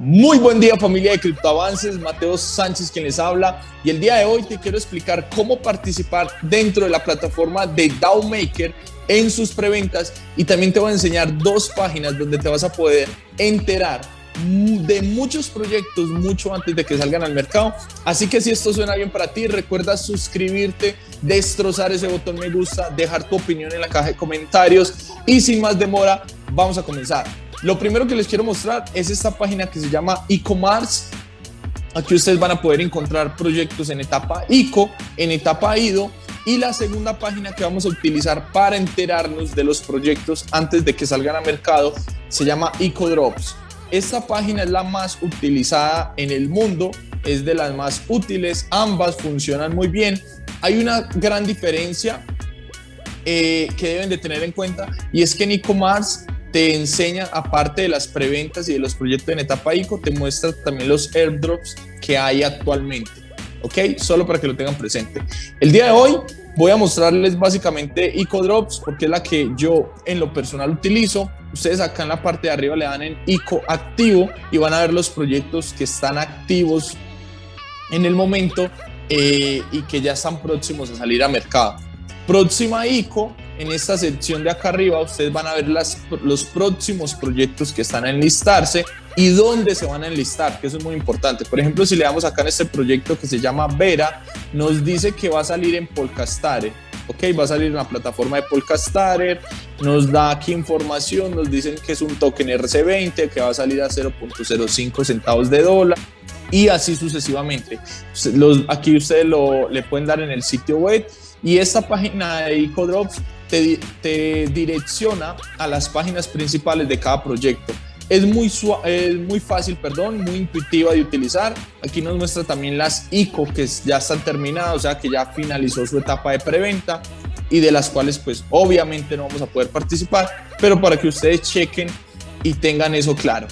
Muy buen día familia de Criptoavances, Mateo Sánchez quien les habla y el día de hoy te quiero explicar cómo participar dentro de la plataforma de DAOmaker en sus preventas y también te voy a enseñar dos páginas donde te vas a poder enterar de muchos proyectos mucho antes de que salgan al mercado. Así que si esto suena bien para ti, recuerda suscribirte, destrozar ese botón me gusta, dejar tu opinión en la caja de comentarios y sin más demora, vamos a comenzar. Lo primero que les quiero mostrar es esta página que se llama e-commerce. Aquí ustedes van a poder encontrar proyectos en etapa ICO, en etapa IDO y la segunda página que vamos a utilizar para enterarnos de los proyectos antes de que salgan a mercado se llama EcoDrops. Esta página es la más utilizada en el mundo, es de las más útiles, ambas funcionan muy bien. Hay una gran diferencia eh, que deben de tener en cuenta y es que en e-commerce te enseña, aparte de las preventas y de los proyectos en etapa ICO, te muestra también los airdrops que hay actualmente. ¿Ok? Solo para que lo tengan presente. El día de hoy voy a mostrarles básicamente ICO Drops porque es la que yo en lo personal utilizo. Ustedes acá en la parte de arriba le dan en ICO activo y van a ver los proyectos que están activos en el momento eh, y que ya están próximos a salir a mercado. Próxima ICO en esta sección de acá arriba ustedes van a ver las, los próximos proyectos que están a enlistarse y dónde se van a enlistar, que eso es muy importante. Por ejemplo, si le damos acá en este proyecto que se llama Vera, nos dice que va a salir en Polcastare. Ok, va a salir en la plataforma de Polcastare, nos da aquí información, nos dicen que es un token RC20, que va a salir a 0.05 centavos de dólar y así sucesivamente. Los, aquí ustedes lo, le pueden dar en el sitio web y esta página de EcoDrops te, direcciona a las páginas principales de cada proyecto. Es muy, es muy fácil, perdón, muy intuitiva de utilizar. Aquí nos muestra también las ICO que ya están terminadas, o sea que ya finalizó su etapa de preventa y de las cuales pues obviamente no vamos a poder participar, pero para que ustedes chequen y tengan eso claro.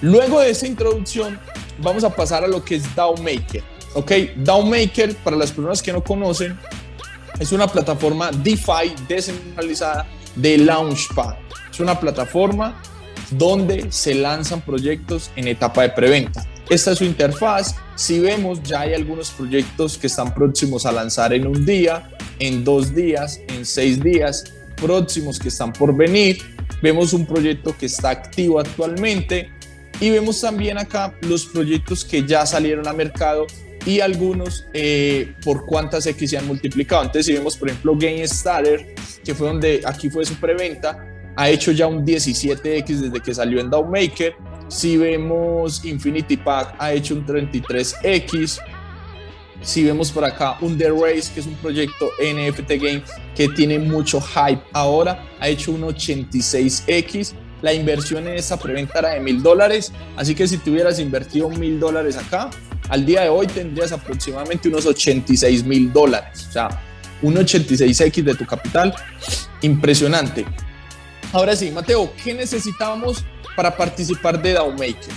Luego de esta introducción vamos a pasar a lo que es DAO Maker. Ok, DAO Maker, para las personas que no conocen, es una plataforma DeFi descentralizada de Launchpad. Es una plataforma donde se lanzan proyectos en etapa de preventa. Esta es su interfaz. Si vemos, ya hay algunos proyectos que están próximos a lanzar en un día, en dos días, en seis días, próximos que están por venir. Vemos un proyecto que está activo actualmente y vemos también acá los proyectos que ya salieron a mercado y algunos eh, por cuántas X se han multiplicado. Entonces, si vemos, por ejemplo, GameStarter, que fue donde aquí fue su preventa, ha hecho ya un 17X desde que salió en DAOmaker. Si vemos Infinity Pack, ha hecho un 33X. Si vemos por acá un The Race, que es un proyecto NFT Game que tiene mucho hype ahora, ha hecho un 86X. La inversión en esta preventa era de mil dólares, así que si tuvieras invertido mil dólares acá, al día de hoy tendrías aproximadamente unos 86 mil dólares, o sea, un 86X de tu capital, impresionante. Ahora sí, Mateo, ¿qué necesitamos para participar de DAOmaker?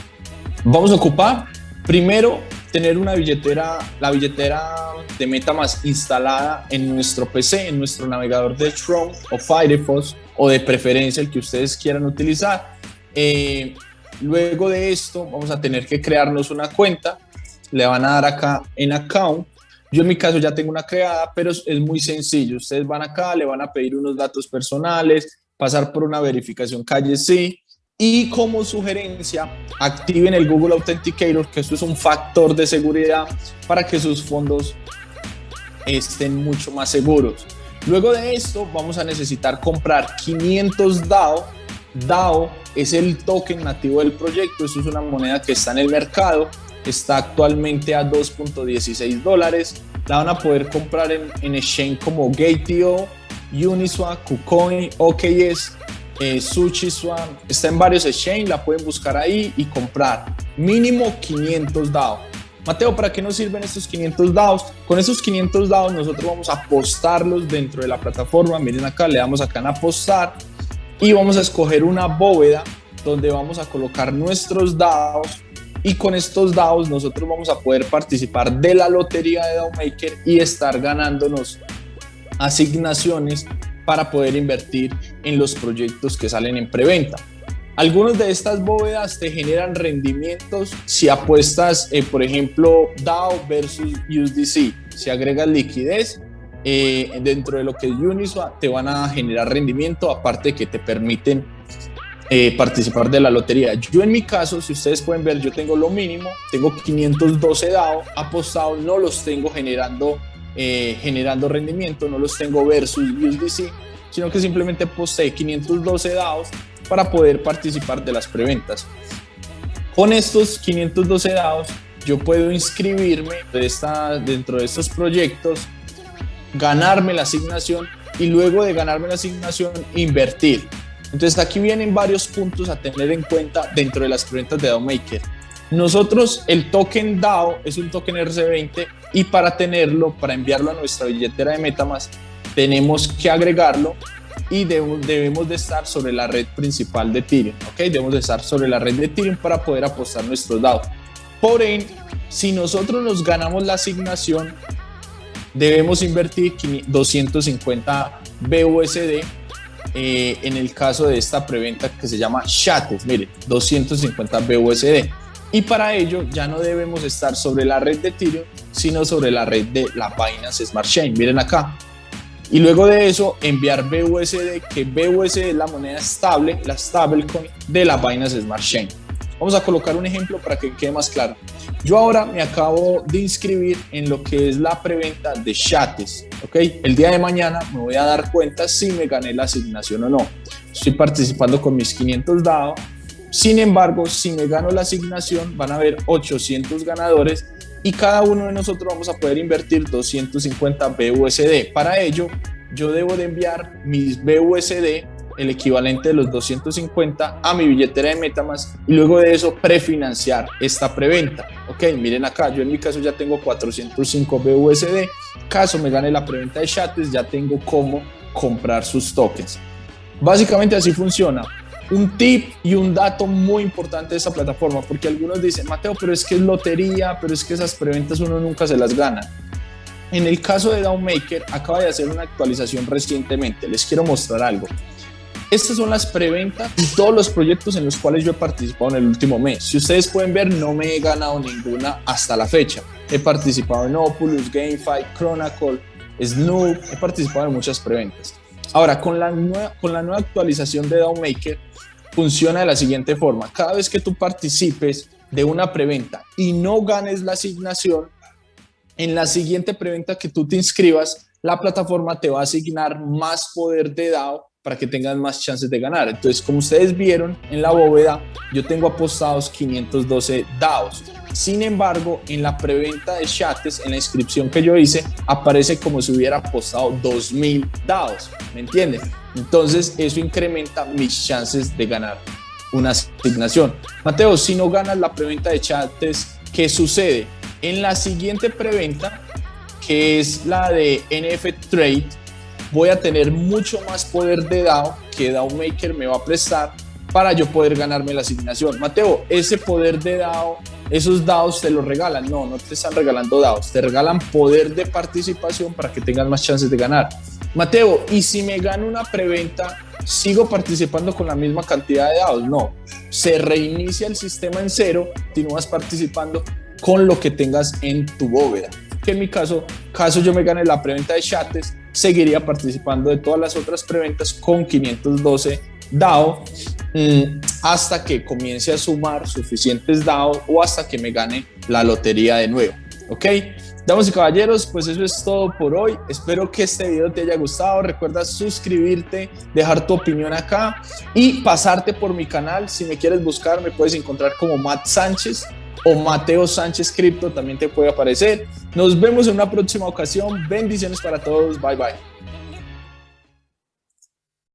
Vamos a ocupar, primero, tener una billetera, la billetera de MetaMask instalada en nuestro PC, en nuestro navegador de Chrome o Firefox, o de preferencia el que ustedes quieran utilizar. Eh, luego de esto, vamos a tener que crearnos una cuenta le van a dar acá en account. Yo en mi caso ya tengo una creada, pero es muy sencillo. Ustedes van acá, le van a pedir unos datos personales, pasar por una verificación calle sí y como sugerencia activen el Google Authenticator, que esto es un factor de seguridad para que sus fondos estén mucho más seguros. Luego de esto vamos a necesitar comprar 500 DAO. DAO es el token nativo del proyecto, esto es una moneda que está en el mercado está actualmente a 2.16 dólares. La van a poder comprar en, en exchange como Gate.io, Uniswap, KuCoin, OKS, eh, SushiSwap. Está en varios exchange, la pueden buscar ahí y comprar. Mínimo 500 DAO. Mateo, ¿para qué nos sirven estos 500 DAOs? Con esos 500 DAOs nosotros vamos a apostarlos dentro de la plataforma. Miren acá, le damos acá en apostar y vamos a escoger una bóveda donde vamos a colocar nuestros DAOs y con estos DAOs nosotros vamos a poder participar de la lotería de DAOmaker y estar ganándonos asignaciones para poder invertir en los proyectos que salen en preventa. Algunas de estas bóvedas te generan rendimientos si apuestas, eh, por ejemplo, DAO versus USDC. Si agregas liquidez, eh, dentro de lo que es Uniswap te van a generar rendimiento, aparte que te permiten eh, participar de la lotería. Yo en mi caso, si ustedes pueden ver, yo tengo lo mínimo, tengo 512 DAO apostados, no los tengo generando, generando rendimiento, no los tengo versus USDC, sino que simplemente posee 512 DAOs para poder participar de las preventas. Con estos 512 dados yo puedo inscribirme de esta, dentro de estos proyectos, ganarme la asignación y luego de ganarme la asignación invertir. Entonces aquí vienen varios puntos a tener en cuenta dentro de las preventas de DAO Maker. Nosotros el token DAO es un token RC20 y para tenerlo, para enviarlo a nuestra billetera de Metamask, tenemos que agregarlo y debemos de estar sobre la red principal de Ethereum, ¿ok? Debemos de estar sobre la red de Ethereum para poder apostar nuestros dados. Por ende, si nosotros nos ganamos la asignación, debemos invertir 250 BUSD eh, en el caso de esta preventa que se llama Shates, miren, 250 BUSD. Y para ello ya no debemos estar sobre la red de Ethereum, sino sobre la red de la Binance Smart Chain. Miren acá, y luego de eso enviar BUSD, que BUSD es la moneda estable, la stablecoin de la Binance Smart Chain. Vamos a colocar un ejemplo para que quede más claro. Yo ahora me acabo de inscribir en lo que es la preventa de Chates, ¿ok? El día de mañana me voy a dar cuenta si me gané la asignación o no. Estoy participando con mis 500 dados. Sin embargo, si me gano la asignación, van a haber 800 ganadores y cada uno de nosotros vamos a poder invertir 250 BUSD. Para ello, yo debo de enviar mis BUSD, el equivalente de los 250, a mi billetera de Metamask y luego de eso prefinanciar esta preventa. Ok, miren acá, yo en mi caso ya tengo 405 BUSD. Caso me gane la preventa de Chates, ya tengo cómo comprar sus tokens. Básicamente así funciona un tip y un dato muy importante de esta plataforma, porque algunos dicen, Mateo, pero es que es lotería, pero es que esas preventas uno nunca se las gana. En el caso de Downmaker, acaba de hacer una actualización recientemente. Les quiero mostrar algo. Estas son las preventas y todos los proyectos en los cuales yo he participado en el último mes. Si ustedes pueden ver, no me he ganado ninguna hasta la fecha. He participado en Opulus, GameFi, Chronicle, Snoop, he participado en muchas preventas. Ahora, con la nueva, con la nueva actualización de Downmaker, funciona de la siguiente forma. Cada vez que tú participes de una preventa y no ganes la asignación, en la siguiente preventa que tú te inscribas, la plataforma te va a asignar más poder de DAO para que tengas más chances de ganar. Entonces, como ustedes vieron en la bóveda, yo tengo apostados 512 DAOs. Sin embargo, en la preventa de chates, en la inscripción que yo hice, aparece como si hubiera apostado 2000 DAOs. ¿Me entienden? Entonces, eso incrementa mis chances de ganar una asignación. Mateo, si no ganas la preventa de chates, ¿qué sucede? En la siguiente preventa, que es la de NF Trade, voy a tener mucho más poder de DAO que DAO Maker me va a prestar para yo poder ganarme la asignación. Mateo, ese poder de DAO, esos DAOs te los regalan. No, no te están regalando DAOs, te regalan poder de participación para que tengas más chances de ganar. Mateo, ¿y si me gano una preventa, sigo participando con la misma cantidad de DAOs? No, se reinicia el sistema en cero, continúas participando con lo que tengas en tu bóveda. Que en mi caso, caso yo me gane la preventa de chates, seguiría participando de todas las otras preventas con 512 DAO mm, hasta que comience a sumar suficientes DAO o hasta que me gane la lotería de nuevo. ¿Ok? Damas y caballeros, pues eso es todo por hoy. Espero que este video te haya gustado. Recuerda suscribirte, dejar tu opinión acá y pasarte por mi canal. Si me quieres buscar, me puedes encontrar como Matt Sánchez o Mateo Sánchez Cripto, también te puede aparecer. Nos vemos en una próxima ocasión. Bendiciones para todos. Bye bye.